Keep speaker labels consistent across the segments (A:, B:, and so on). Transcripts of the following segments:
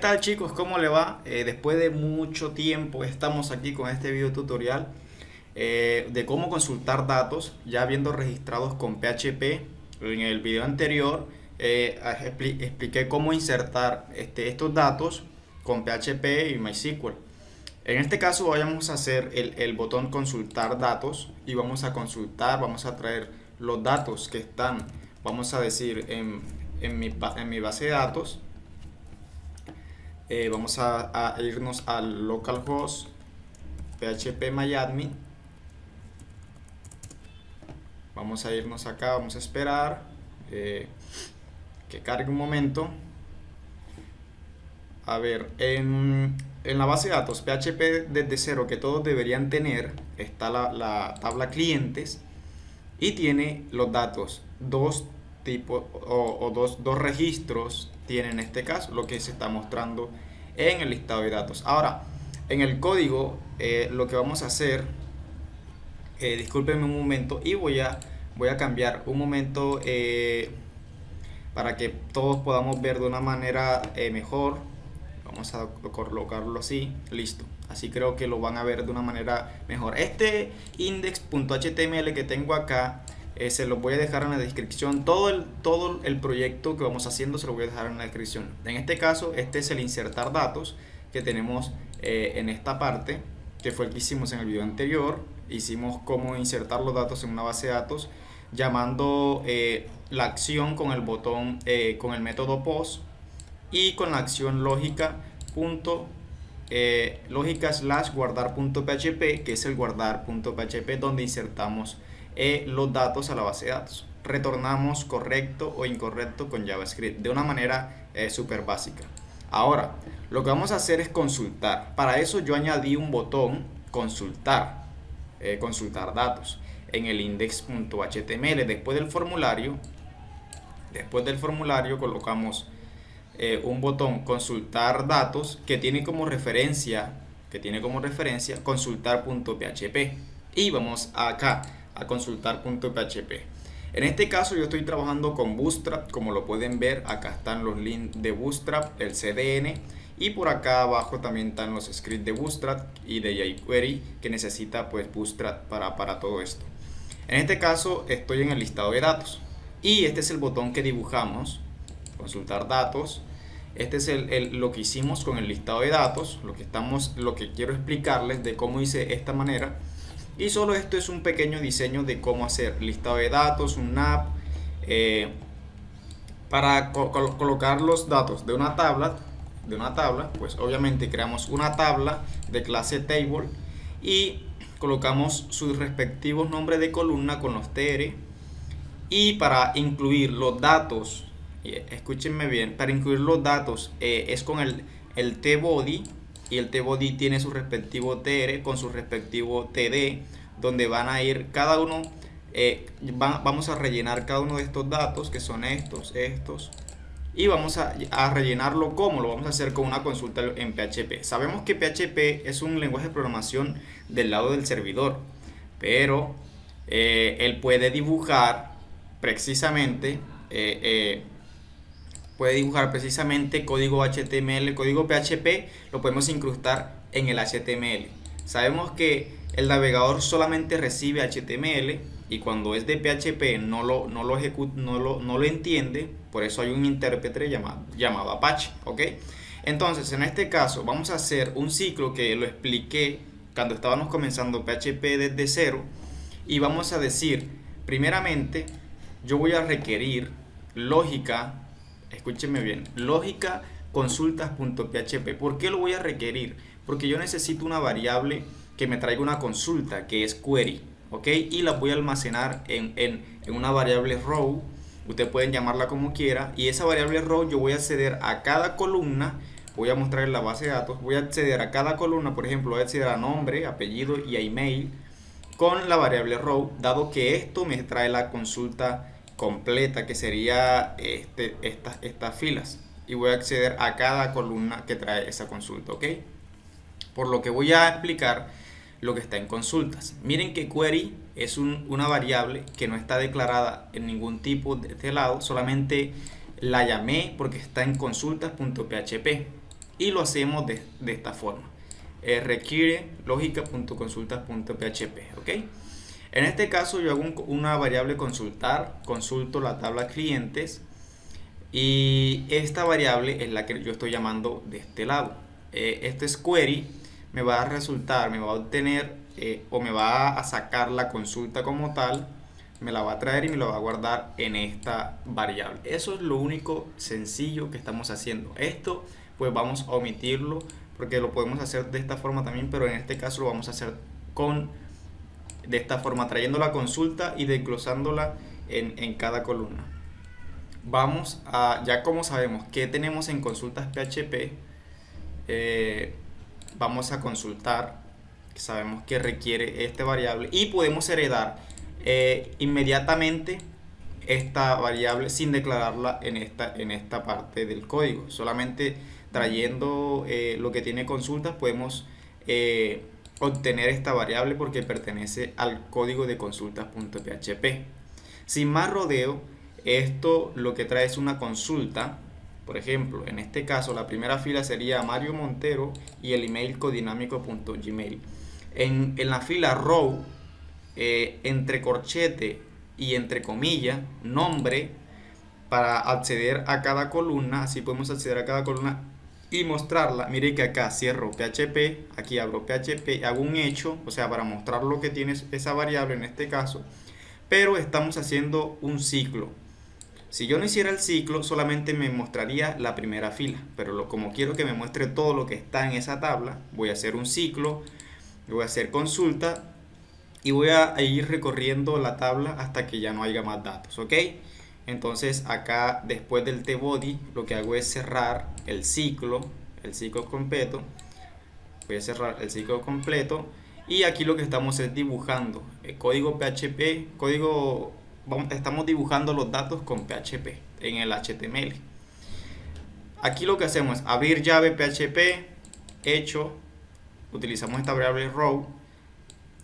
A: tal chicos? ¿Cómo le va? Eh, después de mucho tiempo estamos aquí con este video tutorial eh, de cómo consultar datos ya habiendo registrados con PHP. En el video anterior eh, expliqué cómo insertar este, estos datos con PHP y MySQL. En este caso vamos a hacer el, botón consultar datos y vamos a consultar, vamos a traer los datos que están, vamos a decir, en mi base de datos eh, vamos a, irnos al localhost php vamos a irnos acá, vamos a esperar eh, que cargue un momento. A ver, en, la base de datos PHP desde cero que todos deberían tener está la, tabla clientes y tiene los datos dos tipos o, dos, dos registros tiene en este caso lo que se está mostrando en el listado de datos. Ahora, en el código eh, lo que vamos a hacer, eh, discúlpenme un momento y voy a, voy a cambiar un momento eh, para que todos podamos ver de una manera eh, mejor. Vamos a colocarlo así, listo. Así creo que lo van a ver de una manera mejor. Este index.html que tengo acá eh, se lo voy a dejar en la descripción. Todo el, todo el proyecto que vamos haciendo se lo voy a dejar en la descripción. En este caso, este es el insertar datos que tenemos eh, en esta parte, que fue el que hicimos en el video anterior. Hicimos cómo insertar los datos en una base de datos llamando eh, la acción con el botón, con el método post y con la acción lógica punto lógica slash guardar punto php que es el guardar punto php donde insertamos eh, los datos a la base de datos. Retornamos correcto o incorrecto con JavaScript de una manera eh, súper básica. Ahora, lo que vamos a hacer es consultar. Para eso yo añadí un botón consultar, eh, consultar datos en el index.html. Después del formulario, después del formulario colocamos un botón consultar datos que tiene como referencia, que tiene como referencia consultar.php. Y vamos acá a consultar.php. En este caso yo estoy trabajando con Bootstrap, como lo pueden ver, acá están los links de Bootstrap, el CDN, y por acá abajo también están los scripts de Bootstrap y de jQuery que necesita pues Bootstrap para, para todo esto. En este caso estoy en el listado de datos y este es el botón que dibujamos, consultar datos. Este es el, lo que hicimos con el listado de datos, lo que, estamos, lo que quiero explicarles de cómo hice esta manera y solo esto es un pequeño diseño de cómo hacer. Listado de datos, un app, eh, para colocar los datos de una tabla, de una tabla, pues obviamente creamos una tabla de clase table y colocamos sus respectivos nombres de columna con los tr y para incluir los datos, escúchenme bien, para incluir los datos eh, es con el, el tbody y el tbody tiene su respectivo tr con su respectivo td donde van a ir cada uno eh, vamos a rellenar cada uno de estos datos que son estos estos y vamos a, rellenarlo como lo vamos a hacer con una consulta en PHP sabemos que PHP es un lenguaje de programación del lado del servidor pero eh, él puede dibujar precisamente eh, puede dibujar precisamente código HTML, código PHP, lo podemos incrustar en el HTML. Sabemos que el navegador solamente recibe HTML y cuando es de PHP no lo, no lo, no lo, no lo entiende, por eso hay un intérprete llamado, llamado Apache, ¿ok? Entonces, en este caso vamos a hacer un ciclo que lo expliqué cuando estábamos comenzando PHP desde cero y vamos a decir, primeramente, yo voy a requerir lógica escúcheme bien, lógica consultas.php. ¿Por qué lo voy a requerir? Porque yo necesito una variable que me traiga una consulta, que es query, ¿ok? Y la voy a almacenar en, en, en una variable row, ustedes pueden llamarla como quiera, y esa variable row yo voy a acceder a cada columna, voy a mostrar en la base de datos, voy a acceder a cada columna, por ejemplo, voy a acceder a nombre, apellido y a email, con la variable row, dado que esto me trae la consulta completa que sería este, estas, estas filas y voy a acceder a cada columna que trae esa consulta, ¿ok? Por lo que voy a explicar lo que está en consultas. Miren que query es una variable que no está declarada en ningún tipo de este lado, solamente la llamé porque está en consultas.php y lo hacemos de, esta forma. Eh, requiere lógica.consultas.php, ¿ok? En este caso yo hago una variable consultar, consulto la tabla clientes y esta variable es la que yo estoy llamando de este lado. Eh, este es query me va a resultar, me va a obtener eh, o me va a sacar la consulta como tal, me la va a traer y me la va a guardar en esta variable. Eso es lo único sencillo que estamos haciendo. Esto pues vamos a omitirlo porque lo podemos hacer de esta forma también, pero en este caso lo vamos a hacer con de esta forma, trayendo la consulta y desglosándola en, en cada columna. Vamos a, ya como sabemos que tenemos en consultas PHP, eh, vamos a consultar, sabemos que requiere esta variable y podemos heredar eh, inmediatamente esta variable sin declararla en esta, en esta parte del código. Solamente trayendo eh, lo que tiene consultas podemos obtener esta variable porque pertenece al código de consultas.php. Sin más rodeo, esto lo que trae es una consulta por ejemplo, en este caso la primera fila sería Mario Montero y el email codinámico.gmail. En, en la fila row, eh, entre corchete y entre comillas, nombre para acceder a cada columna, así podemos acceder a cada columna y mostrarla. Mire que acá cierro PHP, aquí abro PHP, hago un hecho, o sea, para mostrar lo que tiene esa variable en este caso, pero estamos haciendo un ciclo. Si yo no hiciera el ciclo, solamente me mostraría la primera fila, pero como quiero que me muestre todo lo que está en esa tabla, voy a hacer un ciclo, voy a hacer consulta y voy a ir recorriendo la tabla hasta que ya no haya más datos, ¿ok? Entonces acá después del tbody lo que hago es cerrar el ciclo, el ciclo completo, voy a cerrar el ciclo completo. Y aquí lo que estamos es dibujando. El código PHP, código estamos dibujando los datos con PHP en el HTML. Aquí lo que hacemos es abrir llave PHP, hecho, utilizamos esta variable row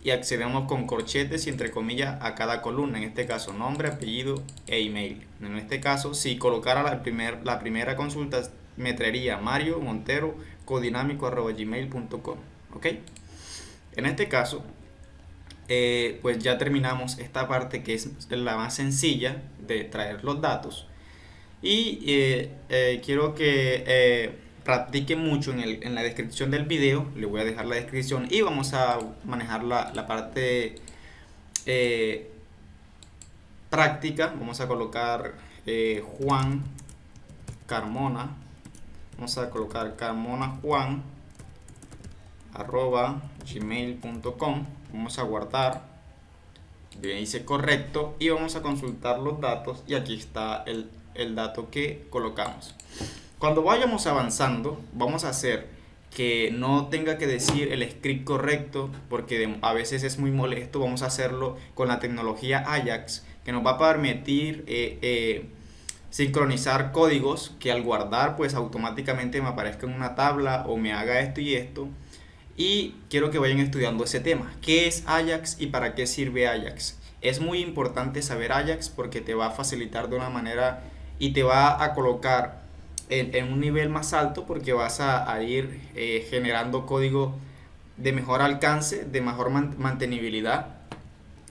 A: y accedemos con corchetes y entre comillas a cada columna, en este caso nombre, apellido e email. En este caso, si colocara la, primer, la primera consulta, me traería Mario Montero codinámico.gmail.com. ¿Ok? En este caso, eh, pues ya terminamos esta parte que es la más sencilla de traer los datos. Y eh, eh, quiero que practiquen mucho en, la descripción del video, le voy a dejar la descripción y vamos a manejar la, la parte práctica. Vamos a colocar Juan Carmona, vamos a colocar Carmona Juan arroba gmail.com vamos a guardar. Bien dice correcto. Y vamos a consultar los datos. Y aquí está el, el dato que colocamos cuando vayamos avanzando vamos a hacer que no tenga que decir el script correcto porque a veces es muy molesto vamos a hacerlo con la tecnología Ajax que nos va a permitir eh, eh, sincronizar códigos que al guardar pues automáticamente me aparezca en una tabla o me haga esto y esto y quiero que vayan estudiando ese tema. ¿Qué es Ajax y para qué sirve Ajax? Es muy importante saber Ajax porque te va a facilitar de una manera y te va a colocar en, un nivel más alto porque vas a, ir eh, generando código de mejor alcance, de mejor mantenibilidad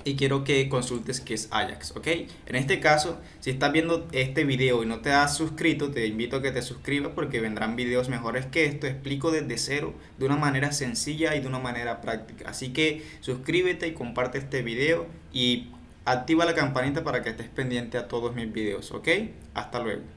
A: y quiero que consultes qué es Ajax, ¿ok? En este caso, si estás viendo este video y no te has suscrito, te invito a que te suscribas porque vendrán videos mejores que esto. Explico desde cero, de una manera sencilla y de una manera práctica. Así que suscríbete y comparte este video y activa la campanita para que estés pendiente a todos mis videos, ¿ok? Hasta luego.